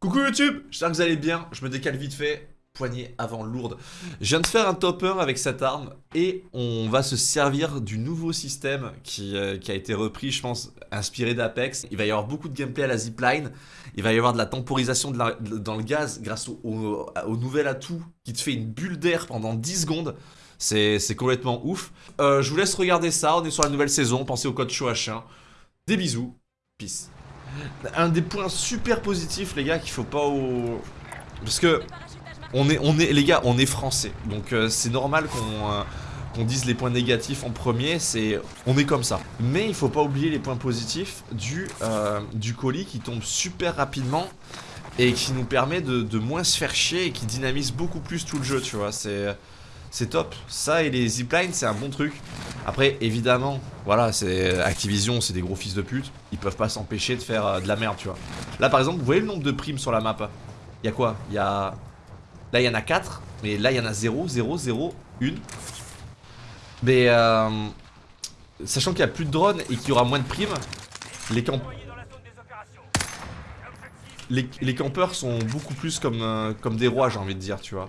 Coucou YouTube, j'espère que vous allez bien, je me décale vite fait, poignée avant lourde. Je viens de faire un top 1 avec cette arme et on va se servir du nouveau système qui, euh, qui a été repris, je pense, inspiré d'Apex. Il va y avoir beaucoup de gameplay à la zipline, il va y avoir de la temporisation dans le gaz grâce au, nouvel atout qui te fait une bulle d'air pendant 10 secondes. C'est complètement ouf. Euh, je vous laisse regarder ça, on est sur la nouvelle saison, pensez au code CHOH1. Des bisous, peace. Un des points super positifs, les gars, qu'il faut pas au... Parce que, on est, les gars, on est français. Donc euh, c'est normal qu'on euh, qu'on dise les points négatifs en premier, c'est... On est comme ça. Mais il faut pas oublier les points positifs du, euh, du colis qui tombe super rapidement et qui nous permet de, de moins se faire chier et qui dynamise beaucoup plus tout le jeu, tu vois. C'est... C'est top. Ça et les ziplines, c'est un bon truc. Après, évidemment, voilà, c'est Activision, c'est des gros fils de pute. Ils peuvent pas s'empêcher de faire euh, de la merde, tu vois. Là, par exemple, vous voyez le nombre de primes sur la map? Il y a quoi? Il y a... Là, il y en a 4, mais là, il y en a 0, 0, 0, 1. Mais, euh, sachant qu'il y a plus de drones et qu'il y aura moins de primes, les, camp... les, les campeurs sont beaucoup plus comme, euh, comme des rois, j'ai envie de dire, tu vois.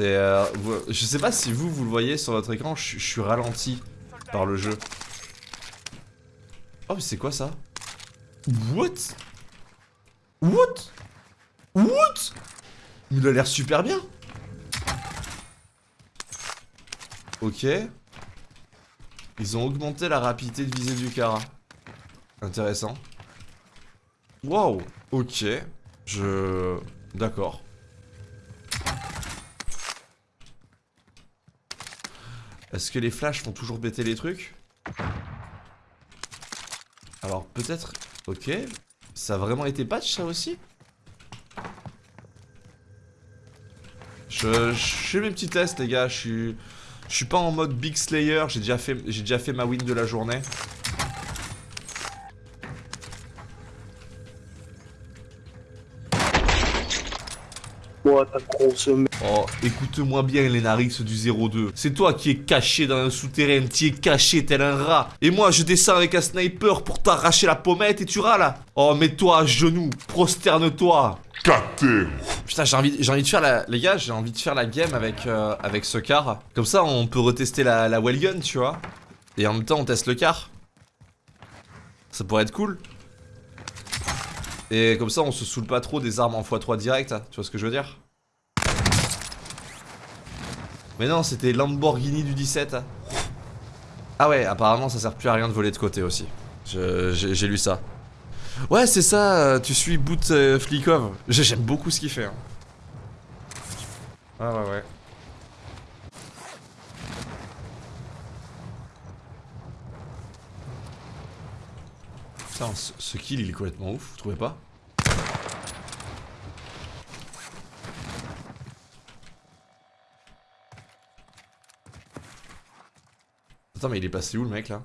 C'est... euh, je sais pas si vous, vous le voyez sur votre écran, je suis ralenti par le jeu. Oh mais c'est quoi ça? What? What? What? Il a l'air super bien Ok. Ils ont augmenté la rapidité de visée du Kara. Intéressant. Wow Ok. Je... D'accord. Est-ce que les flashs font toujours bêter les trucs Alors peut-être... Ok. Ça a vraiment été patch ça aussi Je, fais mes petits tests les gars, je suis... Pas en mode Big Slayer, j'ai déjà, fait- fait ma win de la journée. Ta grosse. Oh, écoute-moi bien les Narix du 02. C'est toi qui es caché dans un souterrain, qui es caché tel un rat. Et moi, je descends avec un sniper pour t'arracher la pommette et tu râles là. Oh, mets-toi à genoux, prosterne-toi. Putain, j'ai envie, j'ai envie de faire la... Les gars, j'ai envie de faire la game avec, euh, avec ce car. Comme ça, on peut retester la, la wellgun, tu vois. Et en même temps, on teste le car. Ça pourrait être cool. Et comme ça, on se saoule pas trop des armes en x3 direct, hein. tu vois ce que je veux dire? Mais non, c'était Lamborghini du 17. hein. Ah ouais, apparemment, ça sert plus à rien de voler de côté aussi. J'ai lu ça. Ouais, c'est ça, euh, tu suis Boot euh, Flikov. J'ai- J'aime beaucoup ce qu'il fait. hein. Ah ouais, ouais. Putain, ce kill, il est complètement ouf, vous trouvez pas? Attends, mais il est passé où le mec là?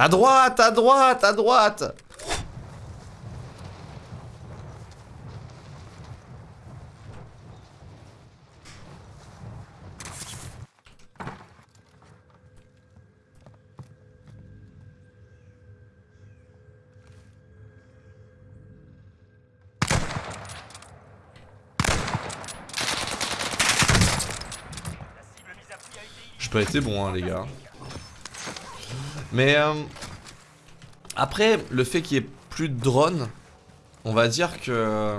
À droite, à droite, à droite J'ai pas été bon, hein, les gars. Mais euh, après, le fait qu'il y ait plus de drones, on va dire que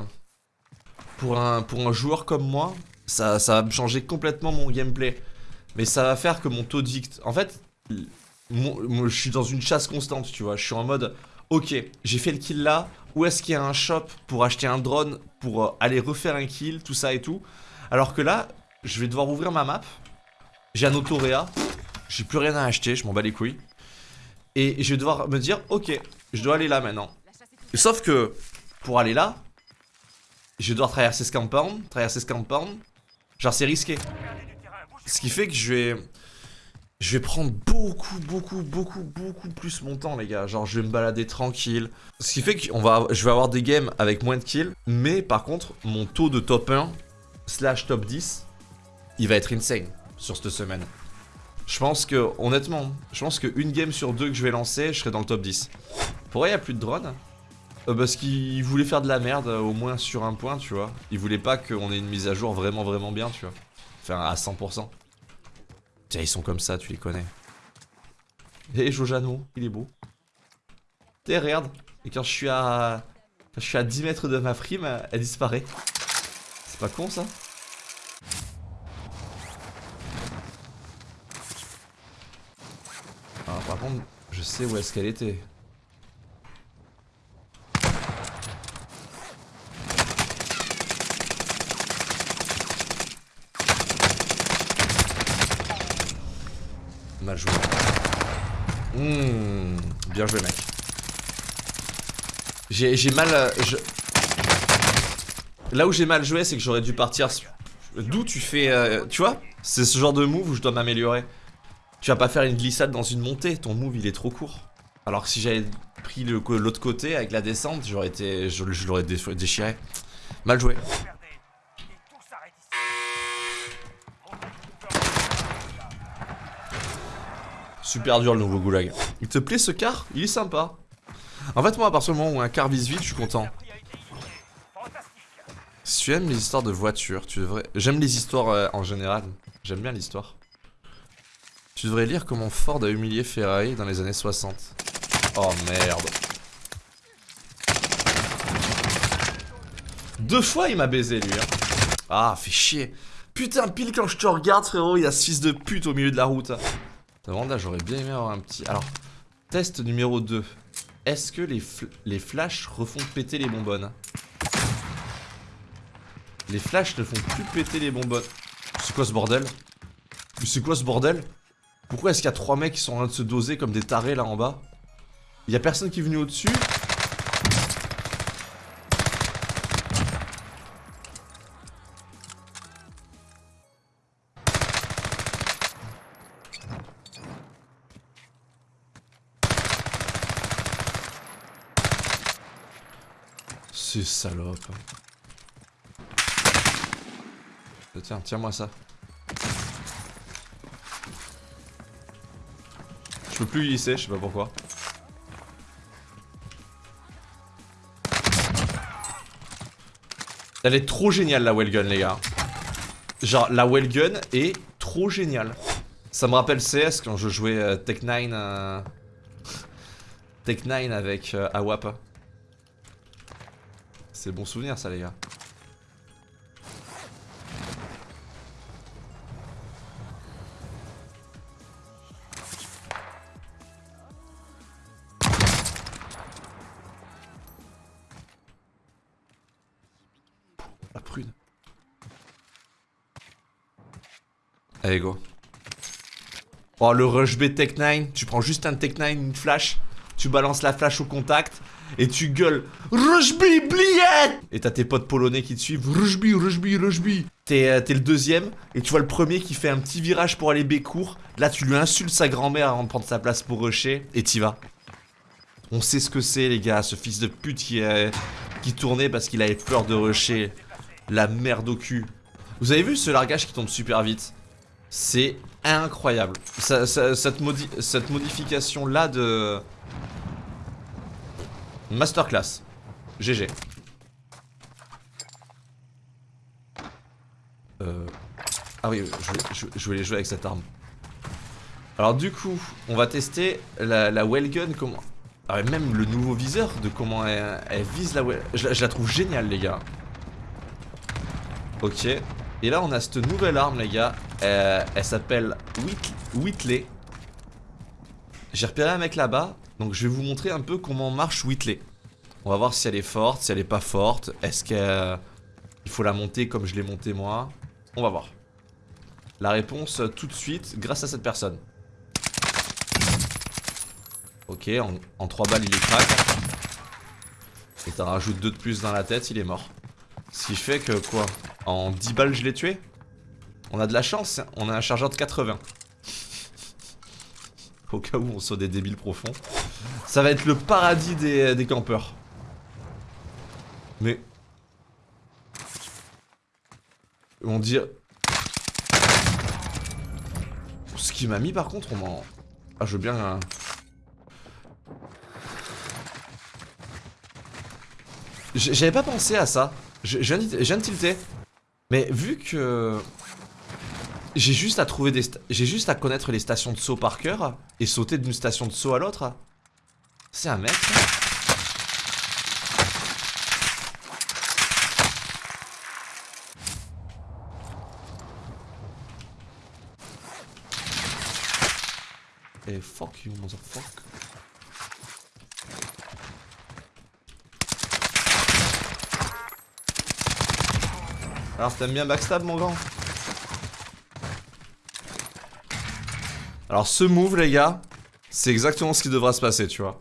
pour un, pour un joueur comme moi, ça, ça va changer complètement mon gameplay. Mais ça va faire que mon taux de vict... En fait, je suis dans une chasse constante, tu vois. Je suis en mode, ok, j'ai fait le kill là. Où est-ce qu'il y a un shop pour acheter un drone, pour euh, aller refaire un kill, tout ça et tout. Alors que là, je vais devoir ouvrir ma map. J'ai un autoréa. J'ai plus rien à acheter, je m'en bats les couilles. Et je vais devoir me dire, ok, je dois aller là maintenant. Sauf que, pour aller là, je devoir traverser ce compound, traverser ce compound. Genre, c'est risqué. Ce qui fait que je vais... Je vais prendre beaucoup, beaucoup, beaucoup, beaucoup plus mon temps, les gars. Genre, je vais me balader tranquille. Ce qui fait que va, je vais avoir des games avec moins de kills. Mais par contre, mon taux de top 1 slash top 10, il va être insane sur cette semaine. Je pense que, honnêtement, je pense qu'une game sur deux que je vais lancer, je serai dans le top 10. Pourquoi il n'y a plus de drone Euh, Parce qu'il voulait faire de la merde, euh, au moins sur un point, tu vois. Il voulait pas qu'on ait une mise à jour vraiment, vraiment bien, tu vois. Enfin, à 100%. Tiens, ils sont comme ça, tu les connais. Et Jojano, il est beau. T'es regarde. Et quand je suis à... Quand je suis à 10 mètres de ma prime, elle disparaît. C'est pas con, ça Ah, par contre, je sais où est-ce qu'elle était. Mal joué. Mmh, bien joué, mec. J'ai mal. euh, je- Là où j'ai mal joué, c'est que j'aurais dû partir. D'où tu fais. euh, tu vois C'est ce genre de move où je dois m'améliorer. Tu vas pas faire une glissade dans une montée, ton move il est trop court. Alors que si j'avais pris l'autre côté avec la descente, j'aurais été. Je, l'aurais dé- déchiré. Mal joué. Super dur le nouveau goulag. Il te plaît ce car? Il est sympa. En fait, moi, à partir du moment où un car vise vite, je suis content. Si tu aimes les histoires de voitures, tu devrais. J'aime les histoires euh, en général. J'aime bien l'histoire. Tu devrais lire comment Ford a humilié Ferrari dans les années 60. Oh merde. Deux fois il m'a baisé lui. Hein. Ah, fait chier. Putain, pile quand je te regarde, frérot, il y a ce fils de pute au milieu de la route. T'as vraiment là, j'aurais bien aimé avoir un petit. Alors, test numéro 2. Est-ce que les, fl- les flashs refont péter les bonbonnes Les flashs ne font plus péter les bonbonnes. C'est quoi ce bordel? C'est quoi ce bordel? Pourquoi est-ce qu'il y a trois mecs qui sont en train de se doser comme des tarés là en bas Il y a personne qui est venu au-dessus C'est salope. Euh, Tiens, tiens-moi ça. Peux plus glisser, je sais pas pourquoi. Elle est trop géniale la Wellgun les gars. Genre la Wellgun est trop géniale. Ça me rappelle CS quand je jouais euh, Tech 9 euh, Tech 9 avec euh, Awap. C'est bon souvenir ça les gars. Oh le rush B Tech 9, tu prends juste un Tech 9, une flash, tu balances la flash au contact et tu gueules Rush B, bliette Et t'as tes potes polonais qui te suivent Rush B, Rush B, Rush B. T'es euh, le deuxième et tu vois le premier qui fait un petit virage pour aller B court. Là tu lui insultes sa grand-mère avant de prendre sa place pour rusher et t'y vas. On sait ce que c'est les gars, ce fils de pute qui, euh, qui tournait parce qu'il avait peur de rusher. La merde au cul. Vous avez vu ce largage qui tombe super vite? C'est incroyable. Cette, modi- cette modification là de... Masterclass. GG. Euh... Ah oui, je je- je voulais jouer avec cette arme. Alors du coup, on va tester la, Wellgun, comment... Ah, même le nouveau viseur de comment elle, vise la well... Je, je la trouve géniale les gars. Ok. Et là on a cette nouvelle arme les gars. Euh, elle s'appelle Whit- Whitley. J'ai repéré un mec là-bas. Donc je vais vous montrer un peu comment marche Whitley. On va voir si elle est forte, si elle est pas forte. Est-ce qu'il faut la monter comme je l'ai montée moi? On va voir. La réponse euh, tout de suite grâce à cette personne. Ok, en, en 3 balles il est crack. Et t'en rajoutes 2 de plus dans la tête, il est mort. Ce qui fait que quoi? En 10 balles je l'ai tué? On a de la chance, hein. on a un chargeur de 80. Au cas où on soit des débiles profonds. Ça va être le paradis des, des campeurs. Mais... On dit... Ce qui m'a mis par contre, on m'en... Ah je veux bien... hein. J'avais pas pensé à ça. Je, je viens de- tilter. Mais vu que... J'ai juste à trouver des... J'ai juste à connaître les stations de saut par cœur et sauter d'une station de saut à l'autre. C'est un mec, Et fuck you, motherfucker. Alors t'aimes bien backstab mon grand Alors ce move les gars, c'est exactement ce qui devra se passer tu vois.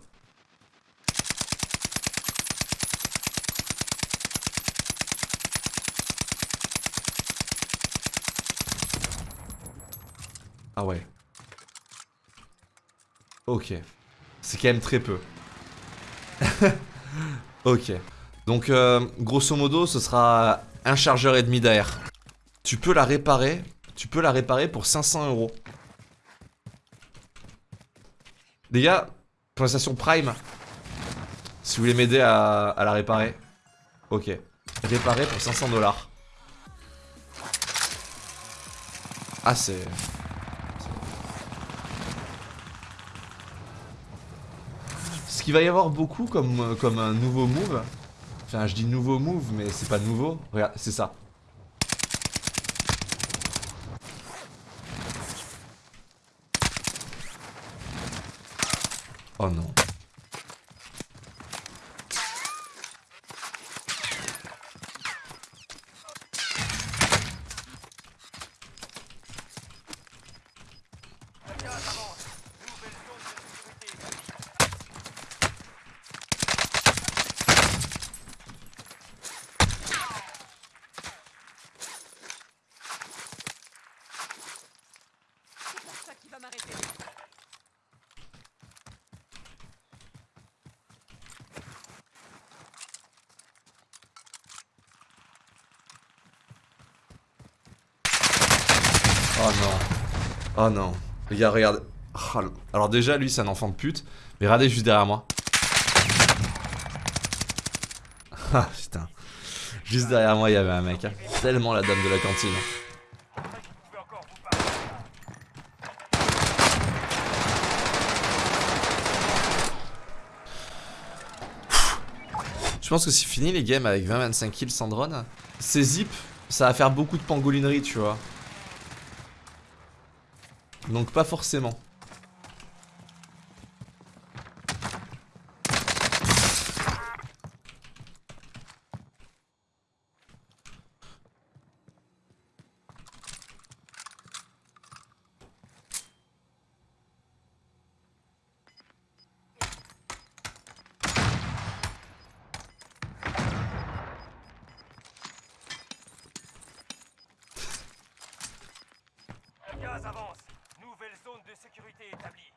Ah ouais. Ok. C'est quand même très peu. ok. Donc, euh, grosso modo, ce sera un chargeur et demi d'air. Tu peux la réparer. Tu peux la réparer pour 500 euros. Les gars, station Prime, si vous voulez m'aider à, la réparer, ok. Réparer pour 500 dollars. Ah, c'est. Ce qu'il va y avoir beaucoup comme, comme un nouveau move. Enfin, je dis nouveau move, mais c'est pas nouveau. Regarde, c'est ça. Oh non. Gaz avance. Nouvelle zone de sécurité. C'est pas ça qui va m'arrêter. Oh non. Oh non. Les gars, regarde. Oh, Alors déjà, lui, c'est un enfant de pute. Mais regardez juste derrière moi. Ah putain. Juste derrière moi, il y avait un mec. hein. Tellement la dame de la cantine. Battre. Je pense que c'est fini les games avec 20-25 kills sans drone. Ces zips, ça va faire beaucoup de pangolinerie, tu vois. Donc pas forcément. Zone de sécurité établie.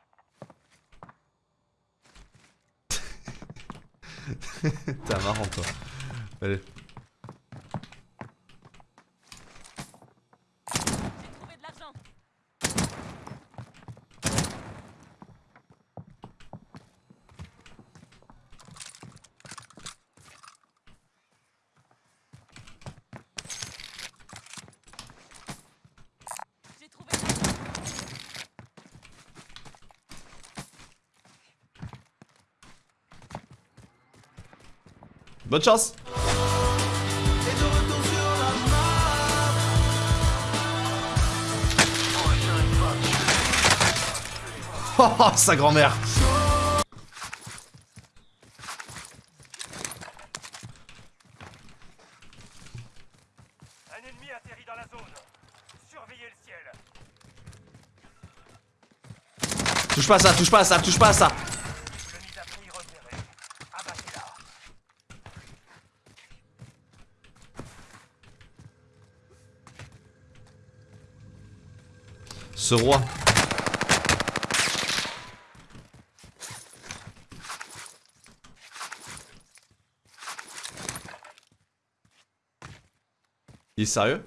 T'es marrant toi. Allez. Bonne chance Oh, oh, sa grand-mère Un ennemi atterrit dans la zone. Surveillez le ciel. Touche pas à ça, touche pas à ça, touche pas à ça Ce roi. Il est sérieux?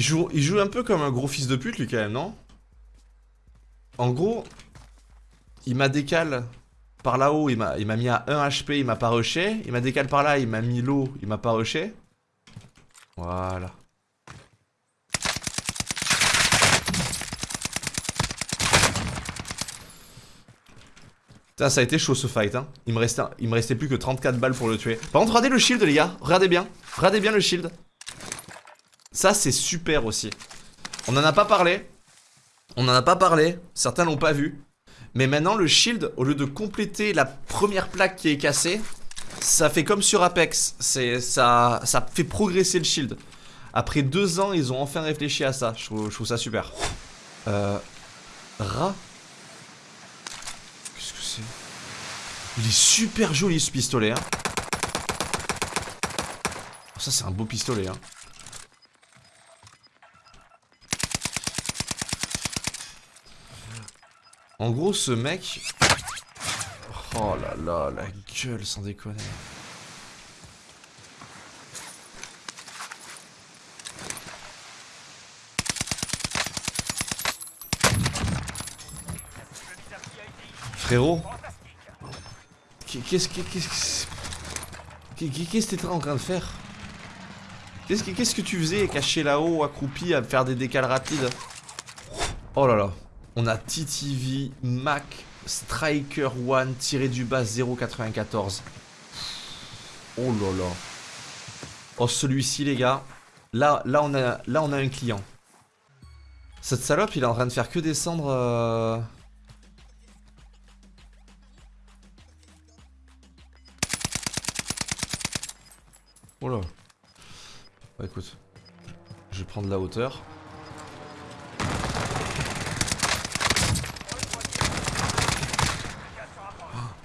Il joue, il joue un peu comme un gros fils de pute lui quand même, non? En gros, il m'a décalé par là-haut, il m'a mis à 1 HP, il m'a pas rushé. Il m'a décalé par là, il m'a mis l'eau, il m'a pas rushé. Voilà. Putain, ça a été chaud ce fight, hein. Il me, restait, il me restait plus que 34 balles pour le tuer. Par contre, regardez le shield, les gars. Regardez bien. Regardez bien le shield. Ça, c'est super aussi. On en a pas parlé. On en a pas parlé. Certains l'ont pas vu. Mais maintenant, le shield, au lieu de compléter la première plaque qui est cassée, ça fait comme sur Apex. Ça, fait progresser le shield. Après deux ans, ils ont enfin réfléchi à ça. Je trouve, ça super. Euh, rat. Qu'est-ce que c'est? Il est super joli ce pistolet. Hein. Ça, c'est un beau pistolet. Hein. En gros, ce mec... Oh là là, la gueule, sans déconner. Frérot. Qu'est-ce que... Qu'est-ce que... Qu'est-ce que t'étais en train de faire? Qu'est-ce que, qu'est-ce que tu faisais caché là-haut, accroupi, à faire des décales rapides? Oh là là on a TTV Mac Striker One tiré du bas 0,94. Oh là là. Oh celui-ci les gars. Là, là, on a, là on a un client. Cette salope il est en train de faire que descendre... Euh... Oh là. Bah, écoute. Je vais prendre la hauteur.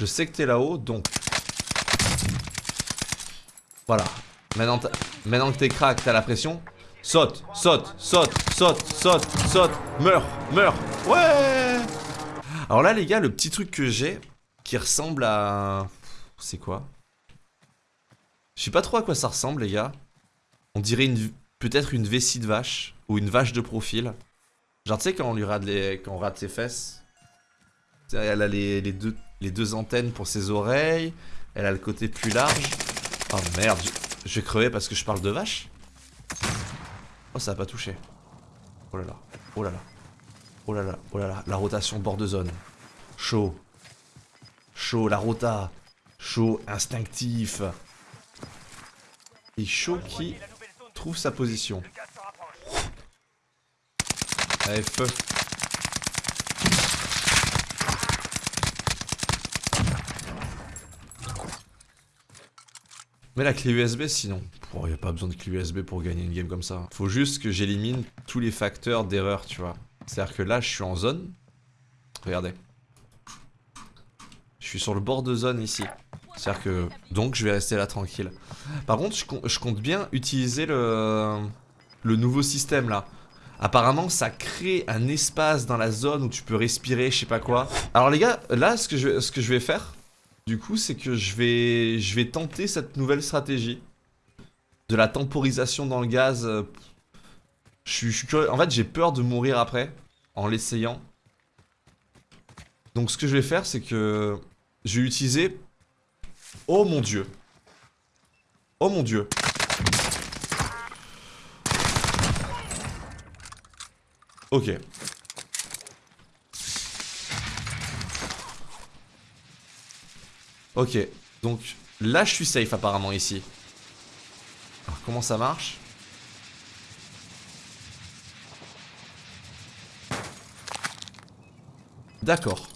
Je sais que t'es là-haut, donc... Voilà. Maintenant, que t'es crack, t'as la pression. Saute, saute, saute, saute, saute, saute. Meurs, meurs. Ouais Alors là, les gars, le petit truc que j'ai, qui ressemble à... C'est quoi? Je sais pas trop à quoi ça ressemble, les gars. On dirait une... peut-être une vessie de vache, ou une vache de profil. Genre, tu sais, quand on lui rate, les... quand on rate ses fesses, elle a les deux les deux antennes pour ses oreilles. Elle a le côté plus large. Oh merde, je, vais crever parce que je parle de vache. Oh, ça a pas touché. Oh là là, oh là là. Oh là là, oh là là, la rotation bord de zone. Chaud. Chaud, la rota. Chaud, instinctif. Et chaud qui trouve sa position. Allez, feu. Mais la clé USB sinon. Il n'y a pas besoin de clé USB pour gagner une game comme ça. Faut juste que j'élimine tous les facteurs d'erreur, tu vois. C'est-à-dire que là, je suis en zone. Regardez. Je suis sur le bord de zone ici. C'est-à-dire que... Donc, je vais rester là tranquille. Par contre, je, compte bien utiliser le... Nouveau système, là. Apparemment, ça crée un espace dans la zone où tu peux respirer, je sais pas quoi. Alors les gars, là, ce que je vais faire, du coup, c'est que je vais, je vais tenter cette nouvelle stratégie. De la temporisation dans le gaz. Je suis. En fait, j'ai peur de mourir après. En l'essayant. Donc, ce que je vais faire, c'est que... Je vais utiliser... Oh mon dieu. Oh mon dieu. Ok. Ok, donc là je suis safe apparemment ici. Alors comment ça marche? D'accord.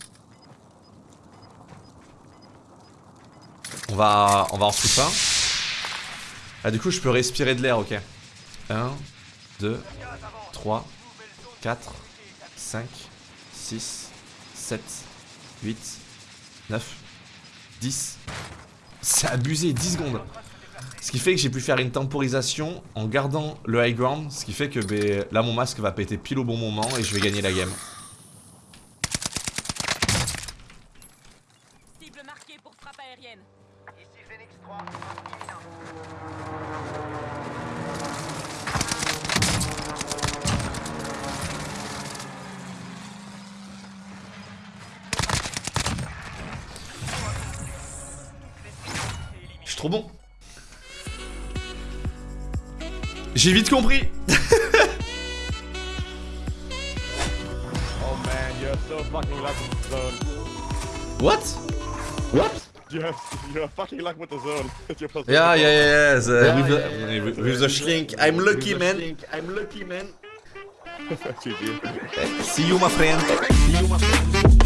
On va, on va en foutre un. Ah du coup je peux respirer de l'air, ok. 1, 2, 3, 4, 5, 6, 7, 8, 9, 10. C'est abusé, 10 secondes. Ce qui fait que j'ai pu faire une temporisation en gardant le high ground. Ce qui fait que ben, là mon masque va péter pile au bon moment et je vais gagner la game. Suis trop bon. J'ai vite compris. Oh man, you're so fucking lucky with the zone. What? What? Yes, you're fucking lucky with the zone. You're Yeah, yeah, yeah, yeah. The, with, the, with, with the shlink. I'm lucky, man. I'm lucky, man. See you, my friend. See you, my friend.